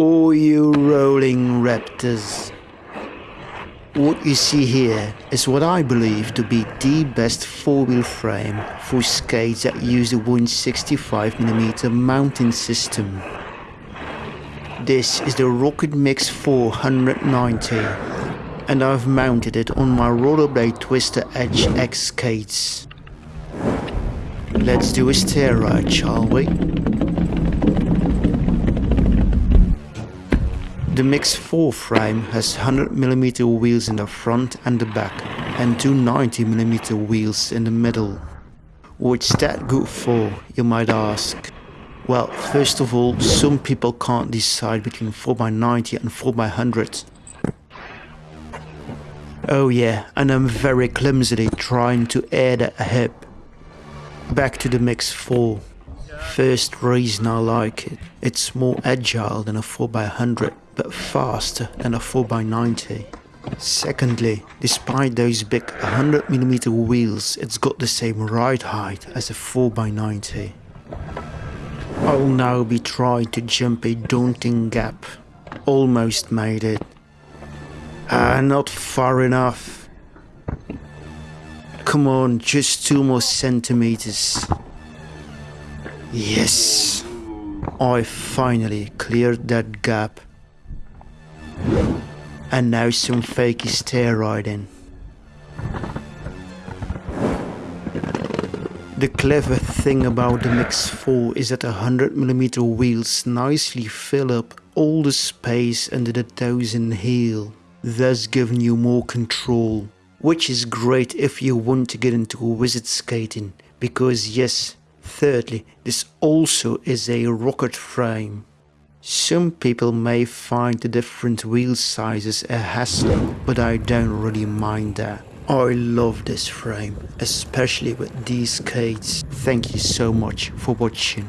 Oh, you rolling raptors. What you see here is what I believe to be the best four-wheel frame for skates that use the 165mm mounting system. This is the Rocket Mix 490 and I've mounted it on my Rollerblade Twister Edge X skates. Let's do a stair ride, shall we? The Mix 4 frame has 100mm wheels in the front and the back and two 90mm wheels in the middle. What's that good for, you might ask? Well, first of all, some people can't decide between 4x90 and 4x100. Oh yeah, and I'm very clumsily trying to add a hip. Back to the Mix 4. First reason I like it, it's more agile than a 4x100 but faster than a 4x90. Secondly, despite those big 100mm wheels, it's got the same ride height as a 4x90. I'll now be trying to jump a daunting gap. Almost made it. Ah, not far enough. Come on, just two more centimeters. Yes! I finally cleared that gap. And now some fakey stair riding. The clever thing about the Mix 4 is that the 100mm wheels nicely fill up all the space under the toes and heel, thus giving you more control. Which is great if you want to get into wizard skating, because yes, thirdly, this also is a rocker frame. Some people may find the different wheel sizes a hassle, but I don't really mind that. I love this frame, especially with these skates. Thank you so much for watching.